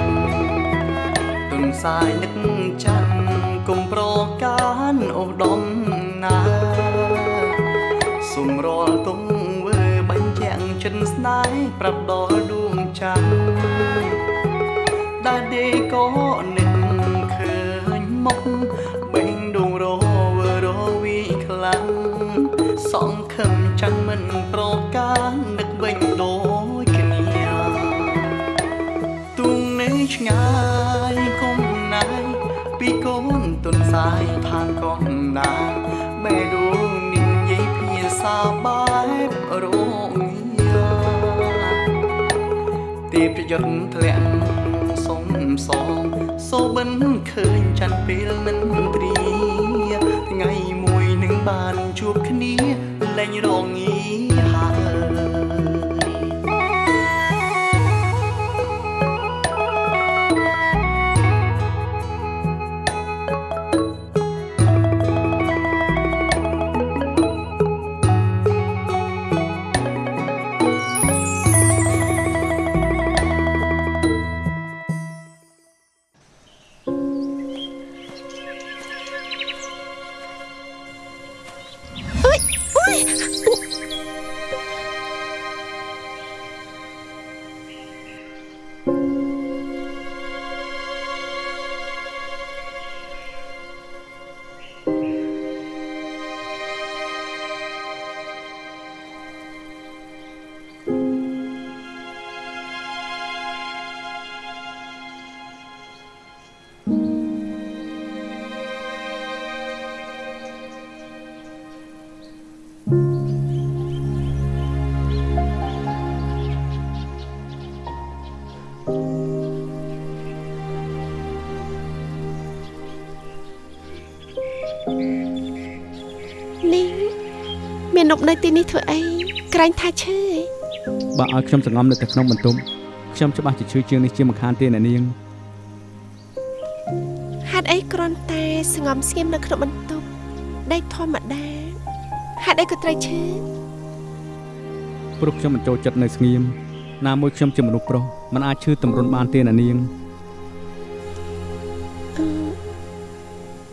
Speaker 9: ទុនសាយនឹកចាំគុំប្រកានអូដំណា ចិនស្នេហ៍ប្រាប់ដល់ដួងច័ន្ទដែលដេក៏នឹកឃើញមុខបេងដួងរវើរវីខ្លាំងសង្ឃឹមចាំងមិនប្រកាននឹកវិញដូចគ្នាទុងនៅឆ្ងាយកុំណាយពីកូនទុនសាយផានកនណាបែដួ ទេពយន្តធ្លាក់សុំសងសូបិនឃើញច័ន្ទពេលមិនព្រាថ្ងៃមួយនឹងបានជួបគ្នាលែងរងាហើយ
Speaker 2: អើយអូយ ននប់នៅទីនេះធ្វើអីក្រែងថាឈឺឯង
Speaker 1: បើឲ្យខ្ញុំសង្ងំនៅតែក្នុងបន្ទប់ខ្ញុំច្បាស់ជាឈឺជាងនេះជាមិនខានទេអ្នកនាង
Speaker 2: ហេតុអីគ្រាន់តែស្ងំស្ងៀមនៅក្នុងបន្ទប់ដីធម្មតាហេតុអីក៏ត្រូវឈឺ
Speaker 1: ព្រោះខ្ញុំមិនចូលចិត្តនៅស្ងៀមណាមួយខ្ញុំជាមនុស្សប្រុសមិនអាចឈឺតម្រុនបានទេអ្នកនាង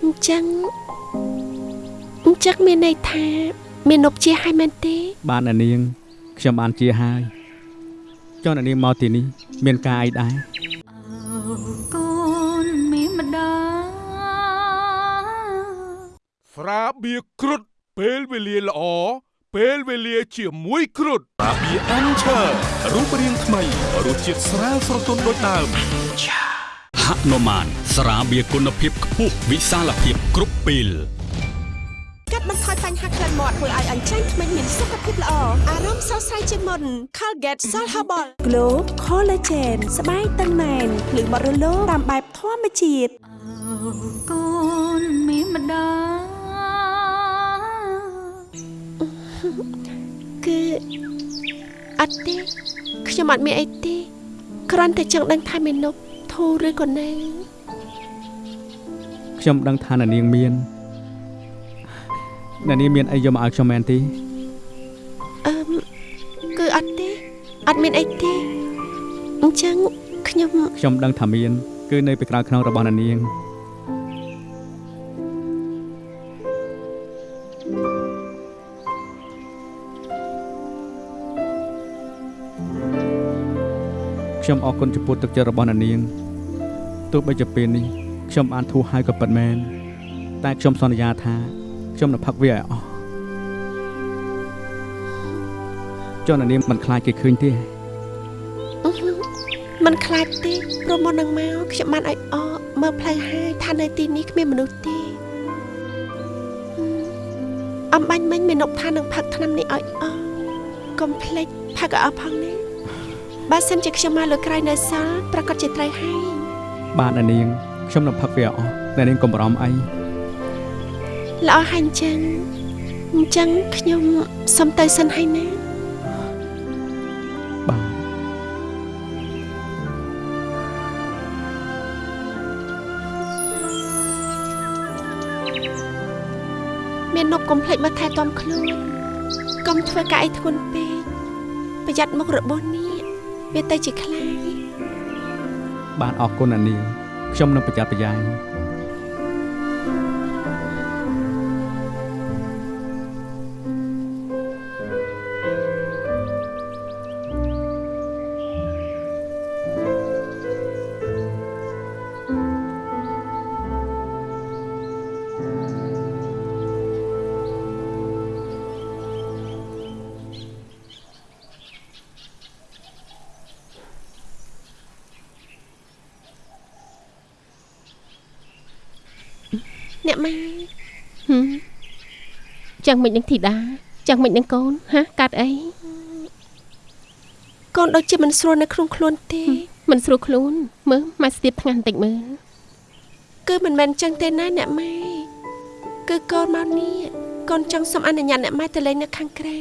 Speaker 2: អញ្ចឹងអញ្ចឹងមានន័យថា មាននប់ជាឲ្យមែនទេ
Speaker 1: បានអ្នកនាងខ្ញុំបានជាហើយចុះអ្នកនាងមកទីនេះ មានការអីដែរ
Speaker 5: កូនមានម្ដាយ
Speaker 6: ស្រាបៀរគ្រុតពេលវេលាល្អពេលវេលាជាមួយគ្រុតស្រាបៀរអានឆើរូបរាងថ្មីរសជាតិស្រាលស្រទន់ដូចដើម
Speaker 7: ហនុមានស្រាបៀរគុណភាពខ្ពស់វិសាលភាពគ្រប់ពេល
Speaker 2: កាត់ បន្ថយបញ្ហាក្លិនមាត់ធ្វើឲ្យអញ្ចឹងធ្មេញមានសុខភាពល្អអារម្មណ៍ស្រស់ស្រាយជាងមុន Colgate Salt Herbal Glow Collagen ស្បែកតឹងណែនភ្លឺបត់រលោងតាមបែបធម្មជាតិ
Speaker 5: កូនមានម្ដាយ
Speaker 2: គឺអត់ទេខ្ញុំអត់មានអីទេគ្រាន់តែចង់ដឹងថាមាននប់ធូរឬក៏នៅ
Speaker 1: ខ្ញុំដឹងថាអ្នកនាងមាន អ្នកនាងមានអីយកមកឲ្យខ្ញុំមែនទេ
Speaker 2: អឺមគឺអត់ទេអត់មានអីទេអញ្ចឹងខ្ញុំ
Speaker 1: ខ្ញុំដឹងថាមាន គឺនៅពីក្រោយខ្នងរបស់អ្នកនាងខ្ញុំអរគុណចំពោះទឹកចិត្តរបស់អ្នកនាងទោះបីជាពេលនេះខ្ញុំបានធូរហើយក៏ពិតមែនតែខ្ញុំសន្យាថា ខ្ញុំនឹងផឹកវាឲ្យអស់ចុះអ្នកនាងមិនខ្លាចគេឃើញទេ
Speaker 2: អឺហឺមិនខ្លាចទេព្រោះមុននឹងមកខ្ញុំបានឲ្យអកមើលផ្លូវហើយថានៅទីនេះគ្មានមនុស្សទេហឹមអំបាញ់មិញមាននប់ថានឹងផឹកថ្នាំនេះឲ្យអស់កុំភ្លេចផឹកឲ្យអស់ផងណាបើសិនជាខ្ញុំមកលើក្រោយនៅសល់ប្រកាសជាត្រូវហើយ
Speaker 1: បាទអ្នកនាងខ្ញុំនឹងផឹកវាឲ្យអស់អ្នកនាងកុំបារម្ភអី
Speaker 2: ល្អហើយអញ្ចឹងអញ្ចឹងខ្ញុំសុំទៅសិនហើយណា
Speaker 1: បាទ
Speaker 2: មាននប់កុំភ្លេចមកថែទាំខ្លួនកុំធ្វើការអីធ្ងន់ពេកប្រយ័ត្នមុខរបួសនេះវាទៅជាខ្លាយ
Speaker 1: បាទអរគុណអ្នកនាងខ្ញុំនឹងប្រយ័ត្នប្រយែង
Speaker 4: ចាំងមិននឹងធីតាចាំងមិននឹងកូនហាកាត់អី
Speaker 2: កូនដូចជាមិនស្រួលនៅក្នុងខ្លួនទេ
Speaker 4: មិនស្រួលខ្លួនមើលម៉ែស្ទាបថ្ងាន់បន្តិចមើល
Speaker 2: គឺមិនមែនចឹងទេណាអ្នកម៉ែគឺកូនមកនេះកូនចង់សុំអនុញ្ញាតអ្នកម៉ែទៅលេងនៅខាងក្រៅ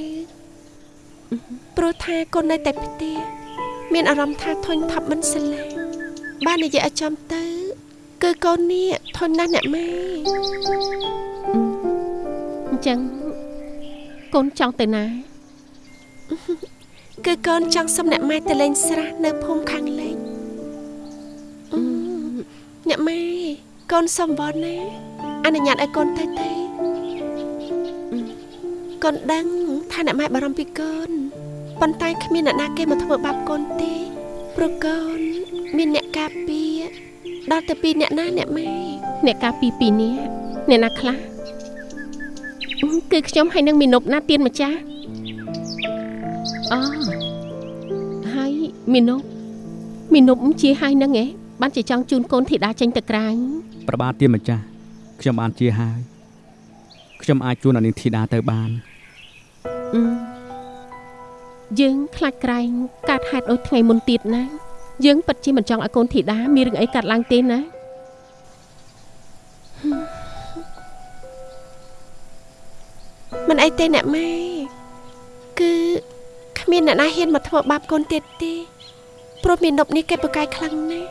Speaker 2: ព្រោះថាកូននៅតែផ្ទះមានអារម្មណ៍ថាធុញថប់មិនស្រឡាញ់បាននិយាយឲ្យចំទៅ គឺកូននេះធន់ណាស់អ្នកម៉ែ
Speaker 4: អញ្ចឹងកូនចង់ទៅណា
Speaker 2: គឺកូនចង់សុំអ្នកម៉ែទៅលេងស្រះនៅភូមិខាងលិចអឺអ្នកម៉ែកូនសុំវល់ណាអនុញ្ញាតឲ្យកូនទៅទេអឺកូនដឹងថាអ្នកម៉ែបារម្ភពីកូនប៉ុន្តែគ្មានអ្នកណាគេមកធ្វើបាបកូនទេព្រោះកូនមានអ្នកការពារដល់ទៅពីរអ្នកណាអ្នកម៉ែ
Speaker 4: អ្នកការពីពីរនេះអ្នកណាខ្លះអឺ គឺខ្ញុំហើយនឹងមីនុបណាទៀនម្ចាស់អូហើយមីនុបមីនុបជាហើយនឹងឯងបានជាចង់ជូនកូនធីតាចេញទៅក្រៅ
Speaker 1: ប្របាទទៀនម្ចាស់ខ្ញុំបានជាហើយខ្ញុំអាចជួនអានាងធីតាទៅបាន
Speaker 4: អឺយើងខ្លាចក្រែងកាត់ហេតុដូចថ្ងៃមុនទៀតណា យើងពិតជាមិនចង់ឲ្យកូនធីតាមានរឿងអីកាត់ឡើងទេណា
Speaker 2: មិនអីទេអ្នកម៉ែគឺគ្មានអ្នកណាហ៊ានមកធ្វើបាបកូនទៀតទេព្រោះមាននប់នេះគេប្រកែកខ្លាំងណាស់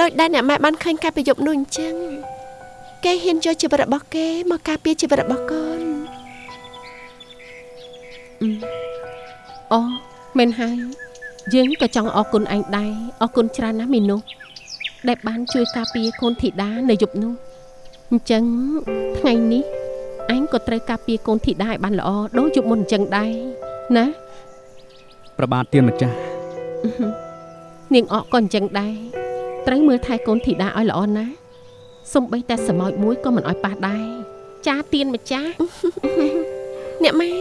Speaker 2: ដោយដែលអ្នកម៉ែបានឃើញកាលពីយប់នោះអញ្ចឹងគេហ៊ានយកជីវិតរបស់គេមកការពារជីវិតរបស់កូន
Speaker 4: អូមែនហើយយើងក៏ចង់អរគុណឯងដែរអរគុណច្រើនណាស់មីនុសដែលបានជួយការពារកូនធីតានៅយប់នោះអញ្ចឹងថ្ងៃនេះ អញក៏ត្រូវការពារកូនធីតាឲ្យបានល្អដូចយប់មុនអញ្ចឹងដែរណា
Speaker 1: ប្របាទទានម្ចាស់
Speaker 4: នាងអកក៏អញ្ចឹងដែរត្រូវមើលថែកូនធីតាឲ្យល្អណាស់សំបីតែសម្ោចមួយក៏មិនឲ្យប៉ះដែរចាទៀនម្ចាស់
Speaker 2: អ្នកម៉ែ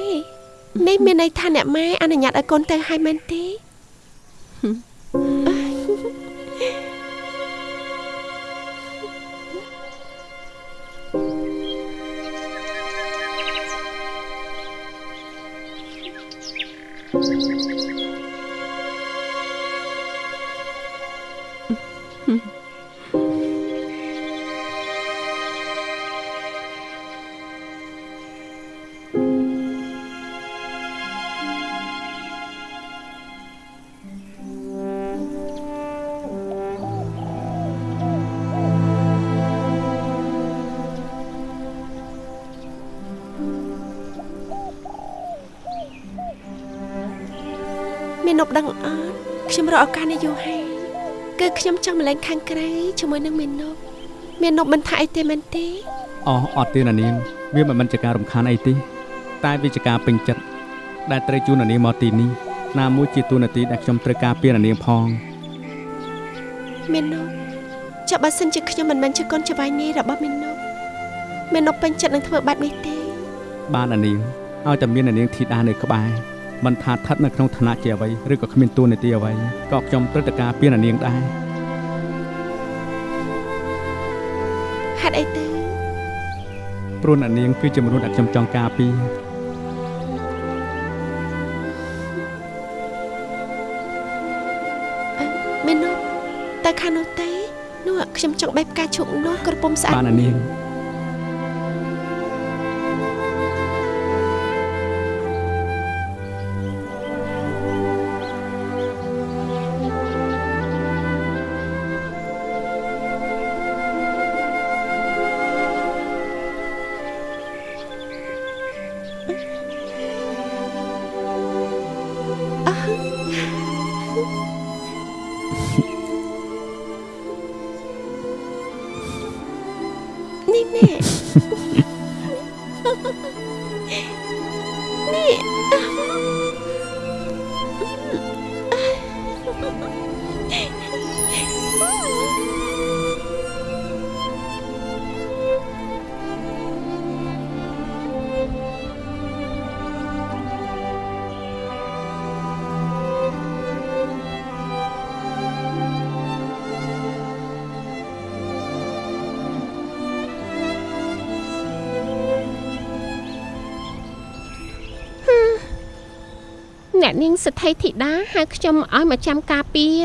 Speaker 2: នេះមានន័យថាអ្នកម៉ែអនុញ្ញាតឲ្យកូនទៅឲ្យមែនទេ មាននប់ដឹងអត់ខ្ញុំរកឱកាសនេះយូរហើយគឺខ្ញុំចង់មកលេងខាងក្រៅជាមួយនឹងមាននប់មាននប់មិនថាអីទេមែនទេ
Speaker 1: អស់អត់ទេណានាងវាមិនមិនជាការរំខានអីទេតែវាជាការពេញចិត្តដែលត្រូវជួនណានាងមកទីនេះណាមួយជាទូនាទីដែលខ្ញុំត្រូវការពារណានាងផង
Speaker 2: មាននប់ចាំបើសិនជាខ្ញុំមិនមែនជាកូនច្បាយនេះរបស់មាននប់មាននប់ពេញចិត្តនឹងធ្វើបែបនេះទេ
Speaker 1: បានណានាងឲ្យតែមានណានាងធីតានៅក្បែរមិនថាស្ថិតនៅក្នុងឋានៈជាអ្វីឬក៏គ្មានទូនាទីអ្វីក៏ខ្ញុំត្រូវតែការពារណានាងដែរ
Speaker 2: ហេតុអីទៅ
Speaker 1: ព្រោះណានាងគឺជាមនុស្សដែលខ្ញុំចង់ការពារ
Speaker 2: មាននប់តែខាងនោះទេនោះខ្ញុំចង់បេះផ្កាឈូកនោះក្រពុំស្អាត
Speaker 1: បានណានាង
Speaker 2: នេះ នេះ
Speaker 4: អ្នកនាងសទ្ធិធីតាហៅខ្ញុំឲ្យមកចាំការពារ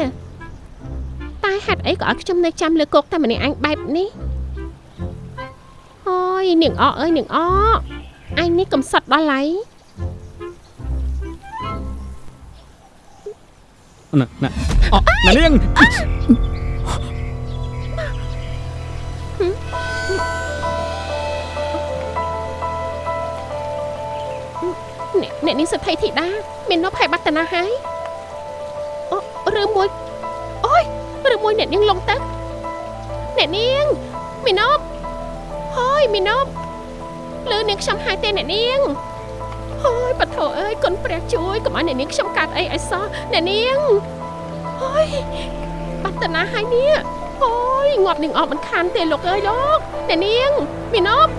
Speaker 4: តែហេតុអីក៏ឲ្យខ្ញុំនៅចាំលើគោកតែម្នាក់អញបែបនេះអើយនាងអកអើយនាងអកអញនេះកំសត់ដល់ហើយ
Speaker 1: ណាណាអណានាង
Speaker 4: អ្នកអ្នកនាងសទ្ធិធីតាមាននប់ហើយបាត់តាណាហើយអូឬមួយអូយឬមួយអ្នកនាងលងទឹកអ្នកនាងមាននប់ហើយមាននប់លើនាងខ្ញុំហើយទេអ្នកនាងហើយបថោអើយគុណព្រះជួយកុំឲ្យអ្នកនាងខ្ញុំកាត់អីឲ្យសោះអ្នកនាងហើយបាត់តាណាហើយនេះហើយងាប់នាងអត់មិនខានទេលោកអើយលោកអ្នកនាងមាននប់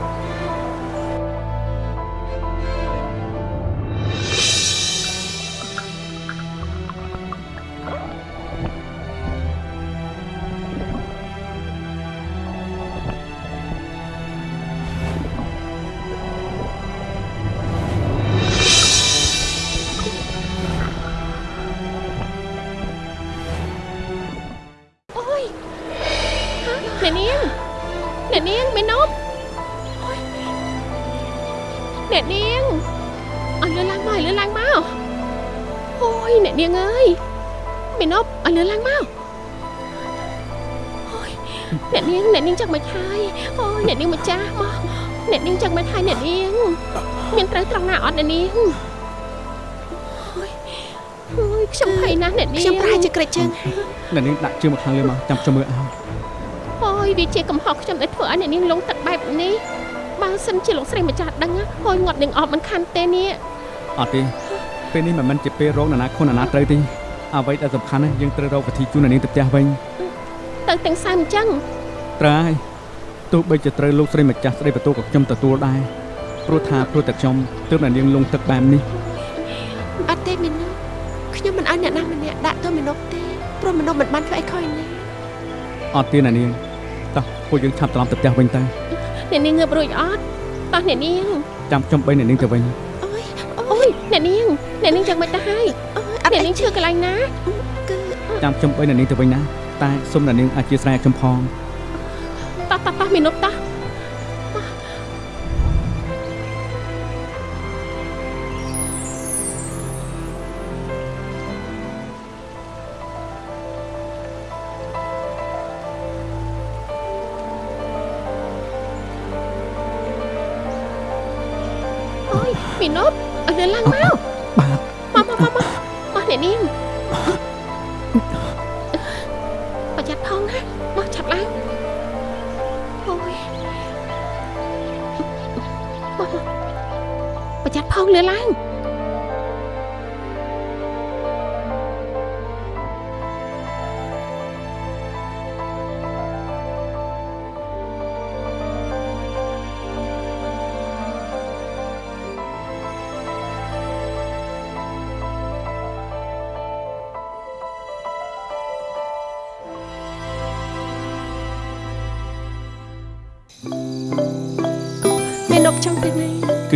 Speaker 4: អ្នកនាង
Speaker 1: ដាក់ជើងមកខាងលើមកចាំខ្ញុំមើលឲ្យ
Speaker 4: អូយវាជាកំហុសខ្ញុំដែលធ្វើឲ្យអ្នកនាងលងទឹកបែបនេះបើសិនជាលោកស្រីម្ចាស់ដឹងណាហួយងាត់នឹងអបមិនខានទេនេះ
Speaker 1: អត់ទេពេលនេះមិនមែនជាពេលរកនរណាខុសនរណាត្រូវទេអ្វីដែលសំខាន់ណាស់យើងត្រូវរកវិធីជូនអ្នកនាងទៅផ្ទះវិញ
Speaker 4: ទៅទាំងសើមអញ្ចឹង
Speaker 1: ត្រូវហើយទោះបីជាត្រូវលោកស្រីម្ចាស់ស្ដីបន្ទោសក៏ខ្ញុំទទួលដែរព្រោះថាព្រោះតែខ្ញុំទើបអ្នកនាងលងទឹកបែបនេះ
Speaker 2: អត់ទេមីនុបខ្ញុំមិនឲ្យអ្នកណាម្នាក់ដាក់ទោសមីនុបទេ ព្រោះមីនុបមិនបានធ្វើអីខុសនេះ
Speaker 1: អត់ទេអ្នកនាងតោះពួកយើងឆាប់ត្រឡប់ទៅផ្ទះវិញទៅ
Speaker 4: អ្នកនាងងើបរួចអត់តោះអ្នកនាង
Speaker 1: ចាំខ្ញុំបីអ្នកនាងទៅវិញ
Speaker 2: អូយ
Speaker 4: អូយអ្នកនាងអ្នកនាងចឹងមិនទៅហើយ
Speaker 2: អូយអត់
Speaker 4: អ្នក
Speaker 2: អី
Speaker 4: នាងឈឺកន្លែងណា
Speaker 2: គឺ
Speaker 1: ចាំខ្ញុំបីអ្នកនាងទៅវិញណាតែសូមអ្នកនាងអធិស្ឋានឲ្យខ្ញុំផង
Speaker 4: តោះតោះតោះមីនុបតោះ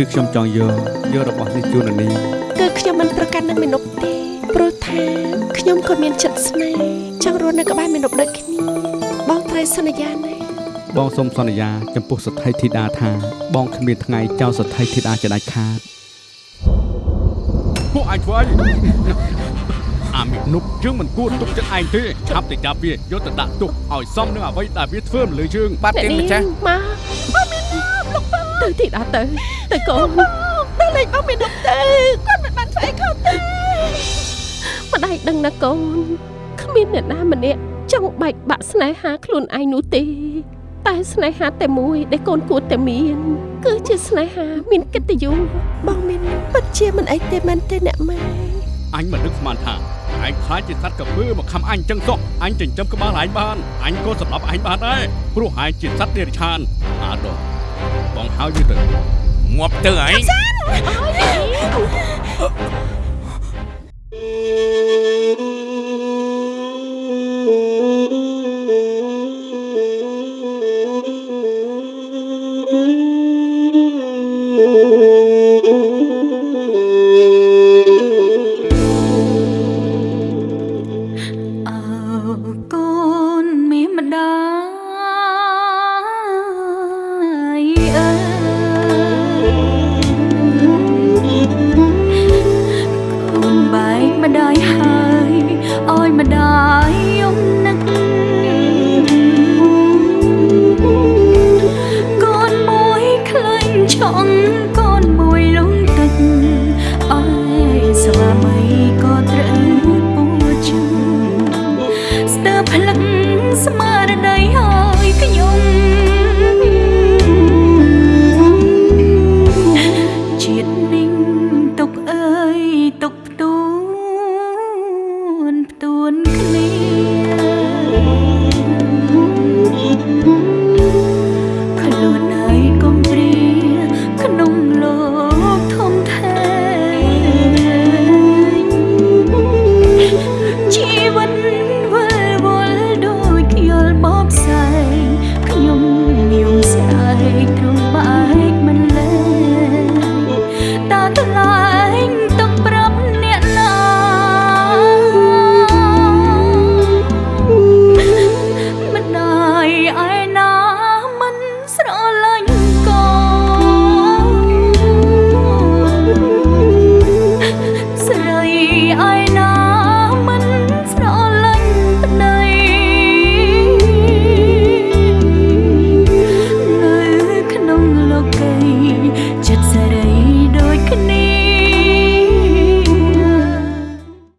Speaker 1: គឺខ្ញុំចង់យកយករបស់នេះជូនអ្នកនាង
Speaker 2: គឺខ្ញុំមិនប្រកាន់នឹងមីនុបទេព្រោះថាខ្ញុំក៏មានចិត្តស្នេហ៍ចង់រស់នៅក្បែរមីនុបដូចគ្នាបងត្រូវសន្យាណា
Speaker 1: បងសូមសន្យា ចំពោះសទ្ធីធីតាថាបងគ្មានថ្ងៃចោលសទ្ធីធីតាជាដាច់ខាតពួកឯងធ្វើអីអាមិនុបយើងមិនគួរទុកចិត្តឯងទេឆាប់ទៅចាប់វាយកទៅដាក់ទុកឲ្យសមនឹងអ្វីដែលវាធ្វើមកលើយើង
Speaker 3: បាត់ទេម្ចាស់
Speaker 4: មកអមីនុបលោក ទៅទីដល់ទៅទៅកូន
Speaker 2: ទៅលេងបងមីនុបទៅគាត់មិនបានធ្វើអីខុសទេ
Speaker 4: ម្ដាយដឹងណាកូនគ្មានអ្នកណាម្នាក់ចង់បែកបាក់ស្នេហាខ្លួនឯងនោះទេ តែស្នេហាតែមួយដែលកូនគួរតែមាន គឺជាស្នេហាមានកិត្តិយស
Speaker 2: បងមីនុបពិតជាមិនអីទេមែនទេអ្នកម៉ែ
Speaker 1: អញមិននឹកស្មានថាឯងខ្លាចជាសត្វកពើមកខំអញចឹងសោះអញចិញ្ចឹមក្បាលឯងបានអញក៏សម្លាប់ឯងបានដែរព្រោះឯងជាសត្វនិរិឆានអាដង បងហៅយូរទៅ
Speaker 3: ងាប់ទៅឯង
Speaker 4: អើយ mãi.